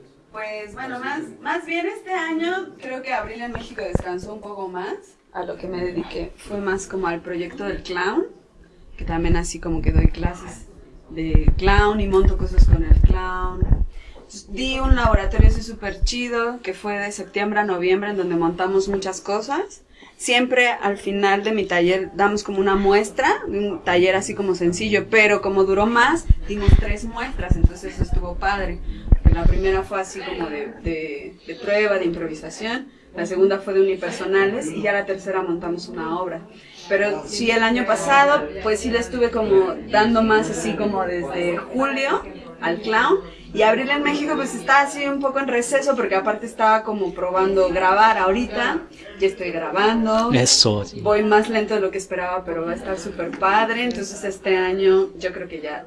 Pues bueno, más, más bien este año creo que Abril en México descansó un poco más. A lo que me dediqué fue más como al proyecto del clown, que también así como que doy clases de clown y monto cosas con el clown. Di un laboratorio así súper chido que fue de septiembre a noviembre en donde montamos muchas cosas. Siempre al final de mi taller damos como una muestra, un taller así como sencillo, pero como duró más, dimos tres muestras, entonces eso estuvo padre. La primera fue así como de, de, de prueba, de improvisación, la segunda fue de unipersonales y ya la tercera montamos una obra. Pero sí, el año pasado, pues sí le estuve como dando más así como desde julio al clown. Y Abril en México pues está así un poco en receso porque aparte estaba como probando grabar ahorita. Ya estoy grabando. Eso. sí. Voy más lento de lo que esperaba, pero va a estar súper padre. Entonces este año yo creo que ya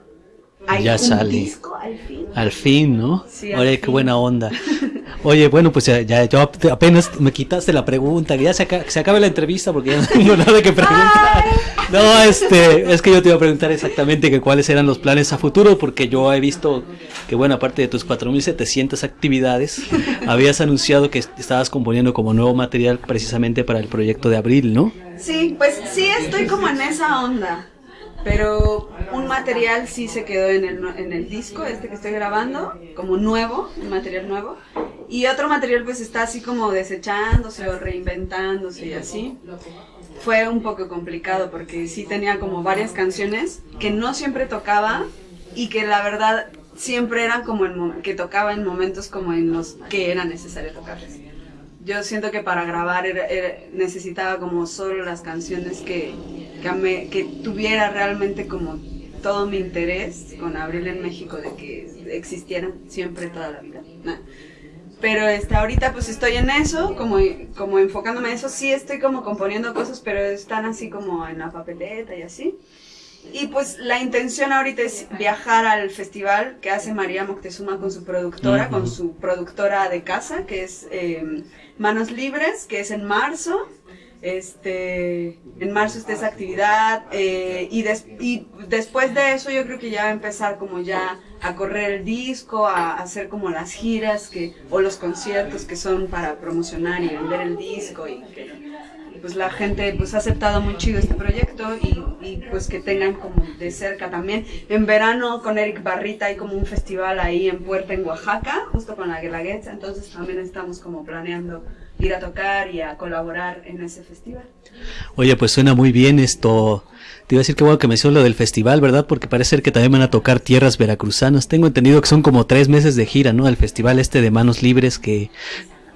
hay Ya un sale. disco al fin. Al fin, ¿no? Sí, Oye, qué fin. buena onda. Oye, bueno, pues ya, ya yo ap- apenas me quitaste la pregunta, que ya se, aca- se acabe la entrevista porque ya no tengo nada que preguntar. No, este, es que yo te iba a preguntar exactamente que cuáles eran los planes a futuro, porque yo he visto que, bueno, aparte de tus 4.700 actividades, habías anunciado que estabas componiendo como nuevo material precisamente para el proyecto de abril, ¿no? Sí, pues sí estoy como en esa onda. Pero un material sí se quedó en el, en el disco, este que estoy grabando, como nuevo, un material nuevo. Y otro material pues está así como desechándose o reinventándose y así. Fue un poco complicado porque sí tenía como varias canciones que no siempre tocaba y que la verdad siempre eran como en que tocaba en momentos como en los que era necesario tocarlas. Yo siento que para grabar era- era- necesitaba como solo las canciones que, que, me- que tuviera realmente como todo mi interés con Abril en México de que existieran siempre toda la vida. Nah. Pero este, ahorita pues estoy en eso, como, como enfocándome en eso. Sí estoy como componiendo cosas, pero están así como en la papeleta y así. Y pues la intención ahorita es viajar al festival que hace María Moctezuma con su productora, con su productora de casa, que es eh, Manos Libres, que es en marzo. Este, en marzo está esa actividad eh, y, des- y después de eso yo creo que ya va a empezar como ya a correr el disco, a, a hacer como las giras que, o los conciertos que son para promocionar y vender el disco y que pues la gente pues ha aceptado muy chido este proyecto y, y, pues que tengan como de cerca también. En verano con Eric Barrita hay como un festival ahí en Puerta en Oaxaca, justo con la Guelaguetza, entonces también estamos como planeando ir a tocar y a colaborar en ese festival. Oye, pues suena muy bien esto. Te iba a decir que bueno que mencionó lo del festival, ¿verdad? Porque parece ser que también van a tocar tierras veracruzanas. Tengo entendido que son como tres meses de gira, ¿no? El festival este de Manos Libres que,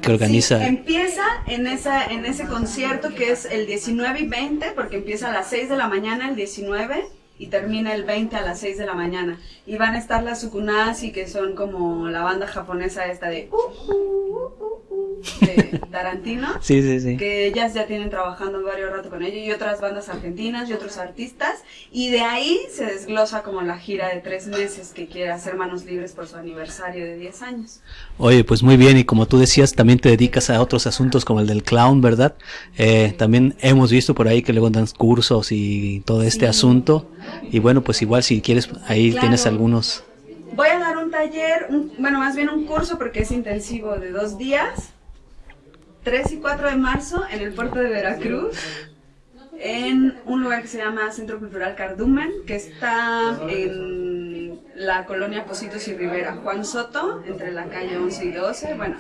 que organiza. Sí, empieza en, esa, en ese concierto que es el 19 y 20, porque empieza a las 6 de la mañana el 19 y termina el 20 a las 6 de la mañana. Y van a estar las Sukunasi, que son como la banda japonesa esta de... uh, uh, uh, uh, uh, de Tarantino. Sí, sí, sí. Que ellas ya tienen trabajando varios rato con ellos y otras bandas argentinas y otros artistas. Y de ahí se desglosa como la gira de tres meses que quiere hacer Manos Libres por su aniversario de 10 años. Oye, pues muy bien, y como tú decías, también te dedicas a otros asuntos como el del clown, ¿verdad? Eh, también hemos visto por ahí que luego dan cursos y todo este Sí. asunto. Y bueno, pues igual si quieres, ahí Claro. tienes algunos. Voy a dar un taller, un- bueno, más bien un curso porque es intensivo de dos días, 3 y 4 de marzo en el puerto de Veracruz, en un lugar que se llama Centro Cultural Cardumen, que está en la colonia Positos y Rivera. Juan Soto, entre la calle 11 y 12, bueno.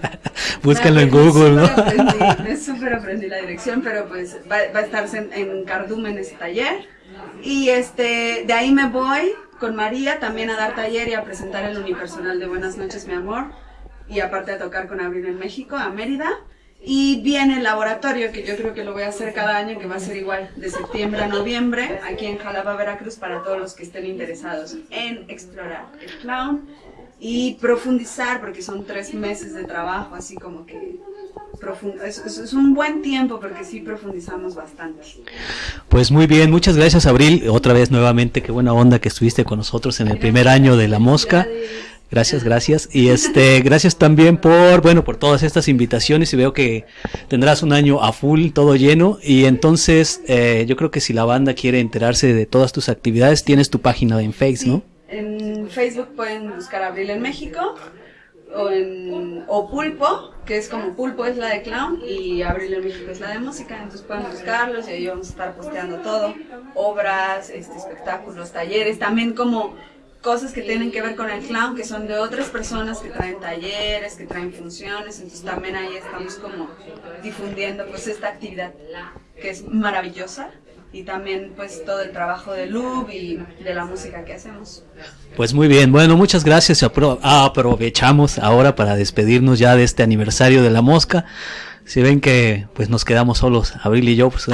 Búscalo en Google, ¿no? súper aprendí, me súper aprendí la dirección, pero pues va, va a estar en, en Cardumen ese taller. Y este, de ahí me voy con María también a dar taller y a presentar el unipersonal de Buenas noches, mi amor. Y aparte a tocar con Abril en México, a Mérida. Y viene el laboratorio, que yo creo que lo voy a hacer cada año, que va a ser igual, de septiembre a noviembre, aquí en Jalapa, Veracruz, para todos los que estén interesados en explorar el clown y profundizar, porque son tres meses de trabajo, así como que es- es un buen tiempo, porque sí profundizamos bastante. Pues muy bien, muchas gracias Abril. Otra vez nuevamente, qué buena onda que estuviste con nosotros en el primer año de La Mosca. Gracias, gracias. Y este, gracias también por, bueno, por todas estas invitaciones y veo que tendrás un año a full, todo lleno. Y entonces, eh, yo creo que si la banda quiere enterarse de todas tus actividades, tienes tu página en Face, ¿no? En Facebook pueden buscar Abril en México o, en, o Pulpo, que es como Pulpo es la de clown y Abril en México es la de música, entonces pueden buscarlos y ahí vamos a estar posteando todo, obras, este, espectáculos, talleres, también como cosas que tienen que ver con el clown, que son de otras personas que traen talleres, que traen funciones, entonces también ahí estamos como difundiendo pues esta actividad que es maravillosa y también pues todo el trabajo de Lub y de la música que hacemos. Pues muy bien, bueno, muchas gracias. Apro- aprovechamos ahora para despedirnos ya de este aniversario de la mosca. Si ven que pues nos quedamos solos, Abril y yo, pues,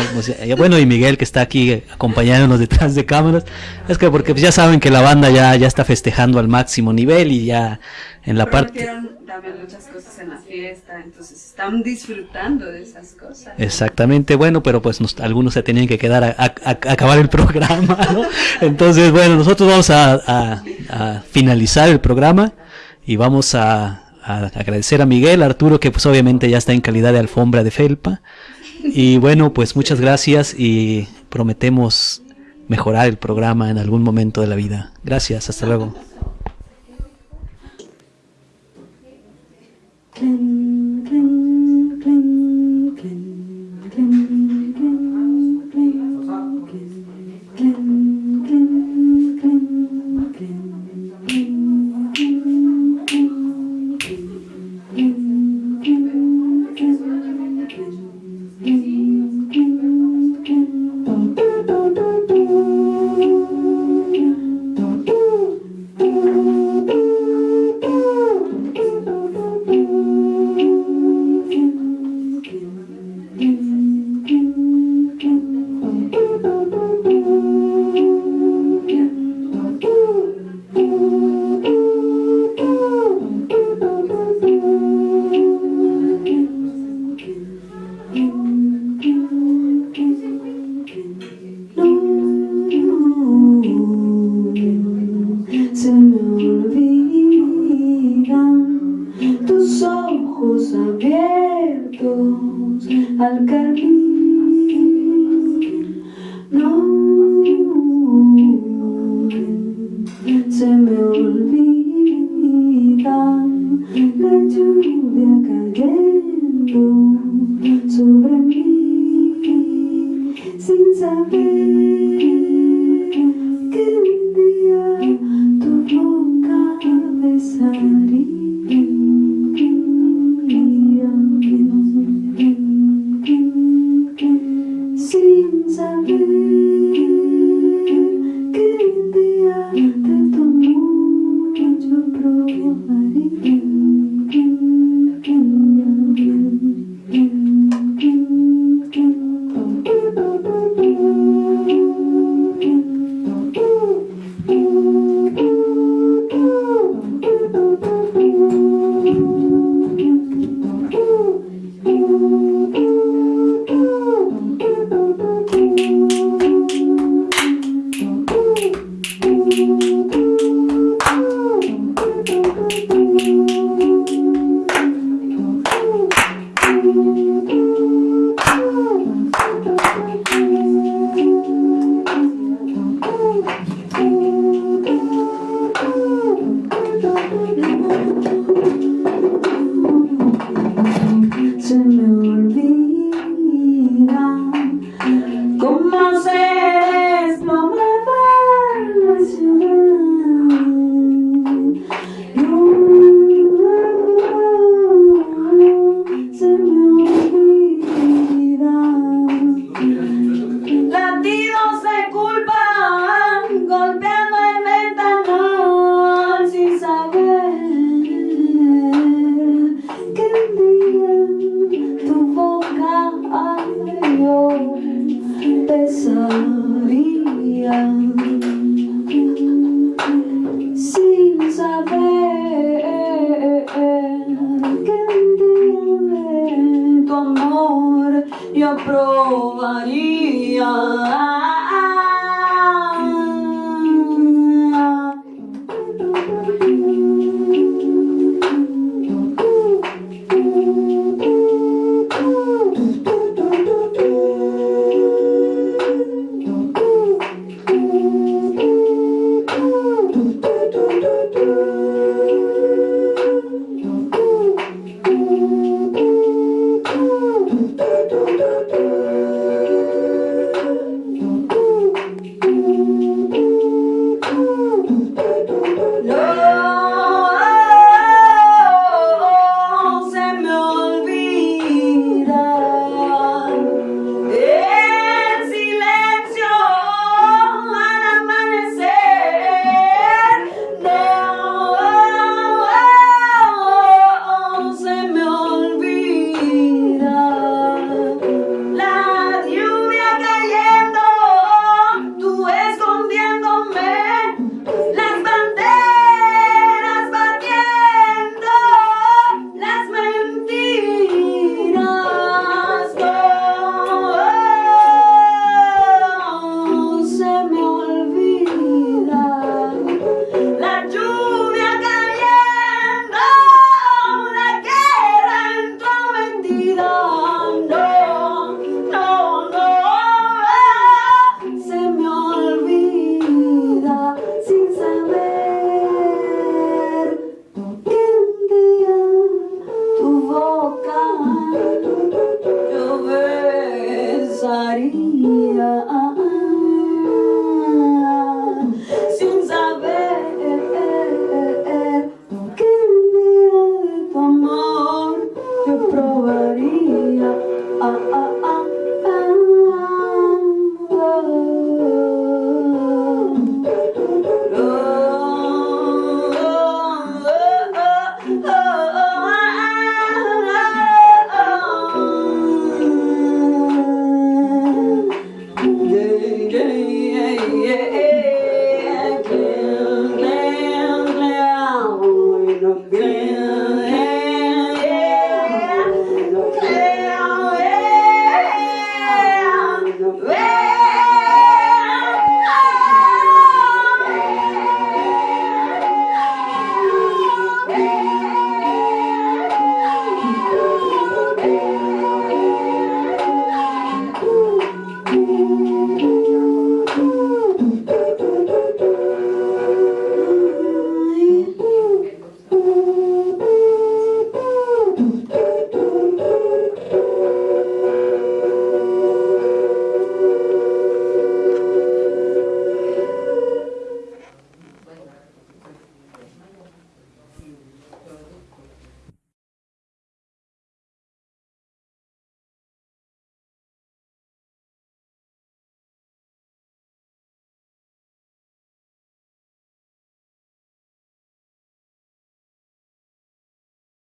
ya- bueno, y Miguel que está aquí acompañándonos detrás de cámaras, es que porque pues, ya saben que la banda ya, ya está festejando al máximo nivel y ya en la parte... También muchas cosas en la fiesta, entonces están disfrutando de esas cosas. Exactamente, bueno, pero pues nos- algunos se tenían que quedar a, a- acabar el programa, ¿no? Entonces, bueno, nosotros vamos a finalizar el programa y vamos a, a agradecer a Miguel, Arturo, que pues obviamente ya está en calidad de alfombra de felpa. Y bueno, pues muchas gracias y prometemos mejorar el programa en algún momento de la vida. Gracias, hasta luego.